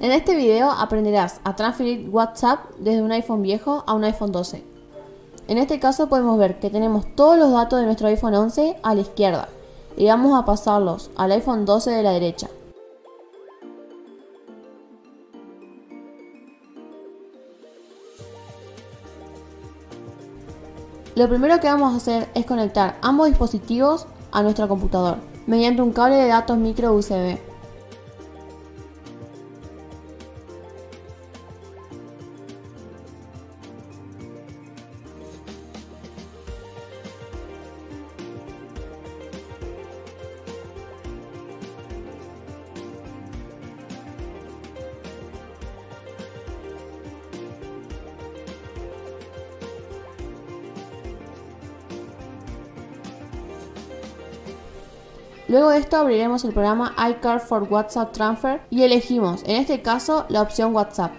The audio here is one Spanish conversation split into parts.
En este video aprenderás a transferir WhatsApp desde un iPhone viejo a un iPhone 12. En este caso podemos ver que tenemos todos los datos de nuestro iPhone 11 a la izquierda y vamos a pasarlos al iPhone 12 de la derecha. Lo primero que vamos a hacer es conectar ambos dispositivos a nuestro computador mediante un cable de datos micro USB. Luego de esto abriremos el programa iCard for WhatsApp Transfer y elegimos, en este caso, la opción WhatsApp.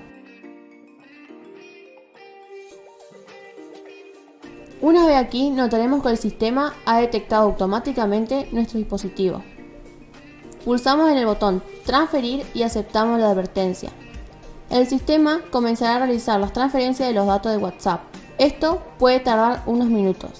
Una vez aquí, notaremos que el sistema ha detectado automáticamente nuestro dispositivo. Pulsamos en el botón Transferir y aceptamos la advertencia. El sistema comenzará a realizar las transferencias de los datos de WhatsApp. Esto puede tardar unos minutos.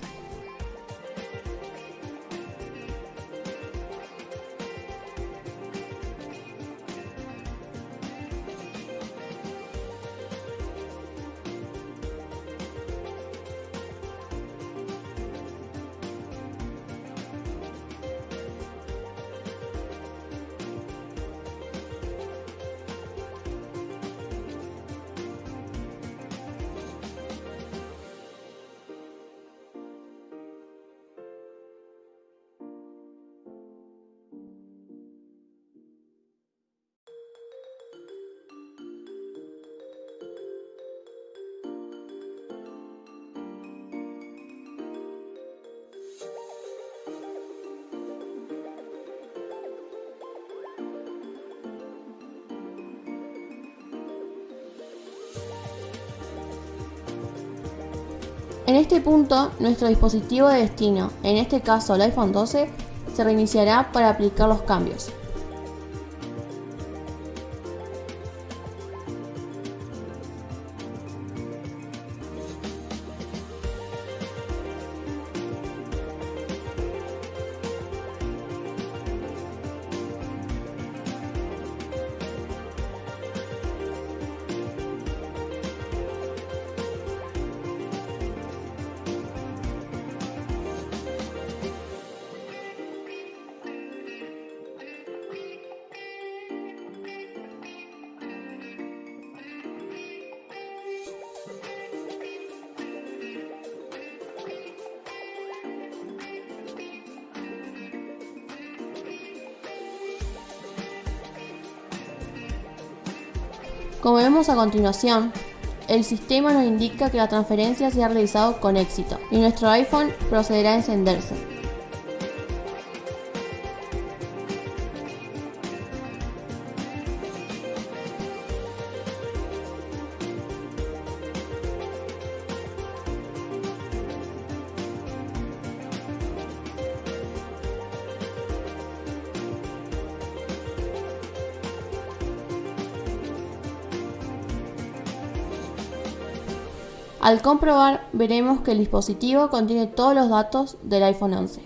En este punto, nuestro dispositivo de destino, en este caso el iPhone 12, se reiniciará para aplicar los cambios. Como vemos a continuación, el sistema nos indica que la transferencia se ha realizado con éxito y nuestro iPhone procederá a encenderse. Al comprobar veremos que el dispositivo contiene todos los datos del iPhone 11.